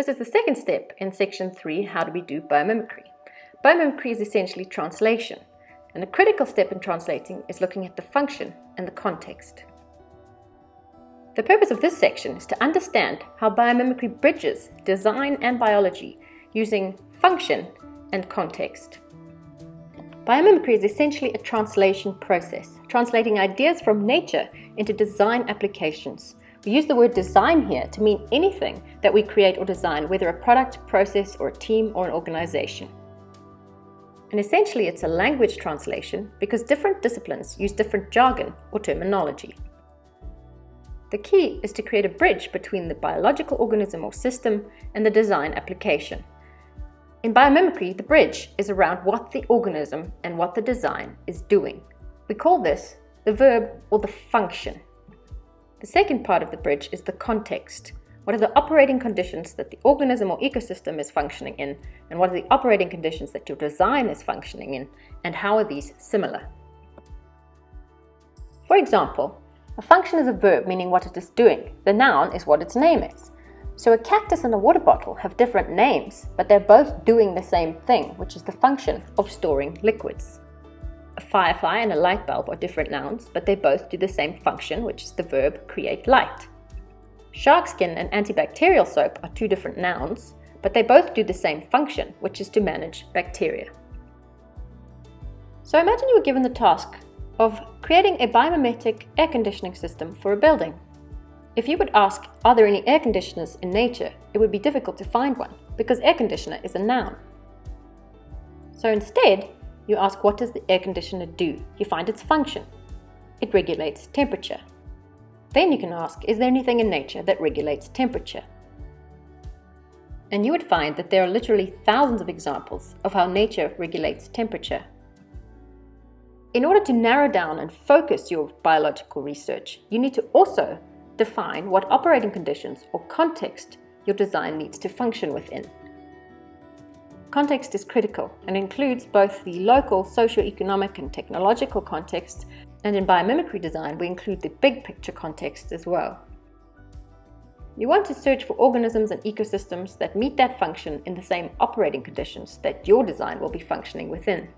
This is the second step in section 3, how do we do biomimicry. Biomimicry is essentially translation, and a critical step in translating is looking at the function and the context. The purpose of this section is to understand how biomimicry bridges design and biology using function and context. Biomimicry is essentially a translation process, translating ideas from nature into design applications. We use the word design here to mean anything that we create or design, whether a product, process, or a team or an organization. And essentially it's a language translation because different disciplines use different jargon or terminology. The key is to create a bridge between the biological organism or system and the design application. In biomimicry, the bridge is around what the organism and what the design is doing. We call this the verb or the function. The second part of the bridge is the context. What are the operating conditions that the organism or ecosystem is functioning in, and what are the operating conditions that your design is functioning in, and how are these similar? For example, a function is a verb meaning what it is doing. The noun is what its name is. So a cactus and a water bottle have different names, but they're both doing the same thing, which is the function of storing liquids. A firefly and a light bulb are different nouns, but they both do the same function, which is the verb create light. Shark skin and antibacterial soap are two different nouns, but they both do the same function, which is to manage bacteria. So imagine you were given the task of creating a biomimetic air conditioning system for a building. If you would ask, are there any air conditioners in nature, it would be difficult to find one, because air conditioner is a noun. So instead, you ask what does the air conditioner do? You find its function. It regulates temperature. Then you can ask, is there anything in nature that regulates temperature? And you would find that there are literally thousands of examples of how nature regulates temperature. In order to narrow down and focus your biological research, you need to also define what operating conditions or context your design needs to function within. Context is critical and includes both the local socio-economic and technological context, and in biomimicry design we include the big picture context as well. You want to search for organisms and ecosystems that meet that function in the same operating conditions that your design will be functioning within.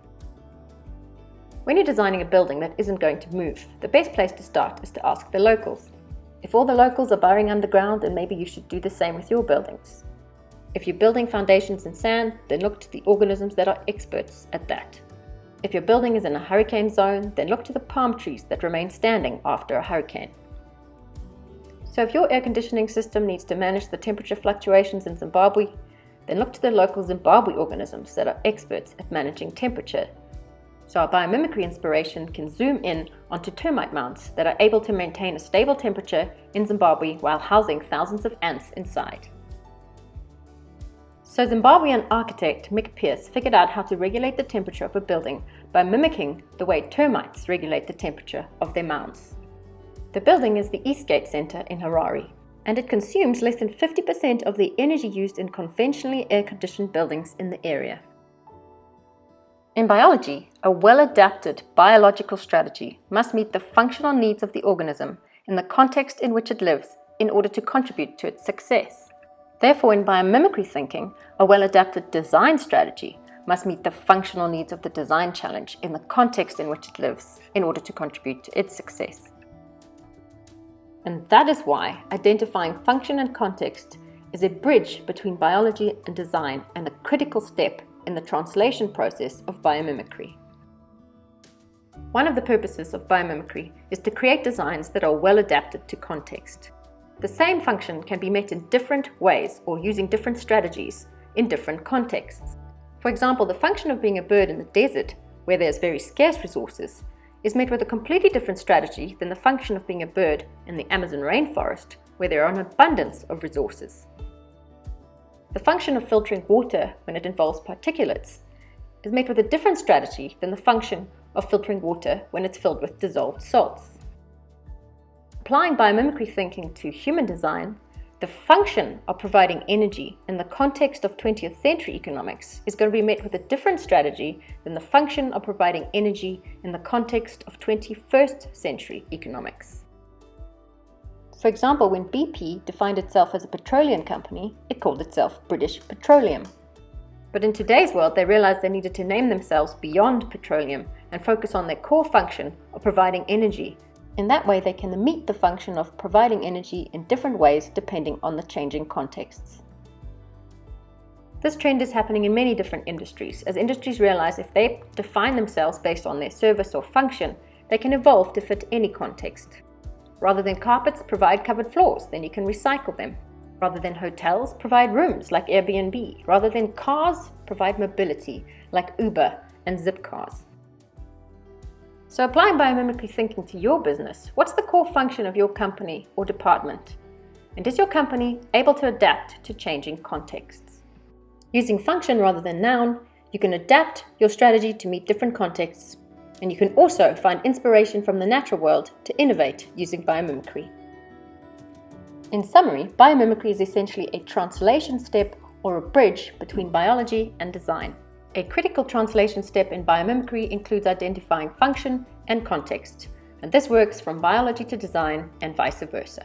When you're designing a building that isn't going to move, the best place to start is to ask the locals. If all the locals are burrowing underground, then maybe you should do the same with your buildings. If you're building foundations in sand, then look to the organisms that are experts at that. If your building is in a hurricane zone, then look to the palm trees that remain standing after a hurricane. So if your air conditioning system needs to manage the temperature fluctuations in Zimbabwe, then look to the local Zimbabwe organisms that are experts at managing temperature so our biomimicry inspiration can zoom in onto termite mounds that are able to maintain a stable temperature in Zimbabwe while housing thousands of ants inside. So Zimbabwean architect Mick Pearce figured out how to regulate the temperature of a building by mimicking the way termites regulate the temperature of their mounds. The building is the Eastgate Center in Harare, and it consumes less than 50% of the energy used in conventionally air-conditioned buildings in the area. In biology, a well-adapted biological strategy must meet the functional needs of the organism in the context in which it lives in order to contribute to its success. Therefore, in biomimicry thinking, a well-adapted design strategy must meet the functional needs of the design challenge in the context in which it lives in order to contribute to its success. And that is why identifying function and context is a bridge between biology and design and a critical step in the translation process of biomimicry. One of the purposes of biomimicry is to create designs that are well adapted to context. The same function can be met in different ways or using different strategies in different contexts. For example, the function of being a bird in the desert, where there's very scarce resources, is met with a completely different strategy than the function of being a bird in the Amazon rainforest, where there are an abundance of resources. The function of filtering water when it involves particulates is met with a different strategy than the function of filtering water when it's filled with dissolved salts. Applying biomimicry thinking to human design, the function of providing energy in the context of 20th century economics is going to be met with a different strategy than the function of providing energy in the context of 21st century economics. For example, when BP defined itself as a petroleum company, it called itself British Petroleum. But in today's world, they realized they needed to name themselves beyond petroleum and focus on their core function of providing energy. In that way, they can meet the function of providing energy in different ways depending on the changing contexts. This trend is happening in many different industries, as industries realize if they define themselves based on their service or function, they can evolve to fit any context. Rather than carpets, provide covered floors, then you can recycle them. Rather than hotels, provide rooms like Airbnb. Rather than cars, provide mobility like Uber and Zipcars. So applying biomimicry thinking to your business, what's the core function of your company or department? And is your company able to adapt to changing contexts? Using function rather than noun, you can adapt your strategy to meet different contexts, and you can also find inspiration from the natural world to innovate using biomimicry. In summary, biomimicry is essentially a translation step or a bridge between biology and design. A critical translation step in biomimicry includes identifying function and context, and this works from biology to design and vice versa.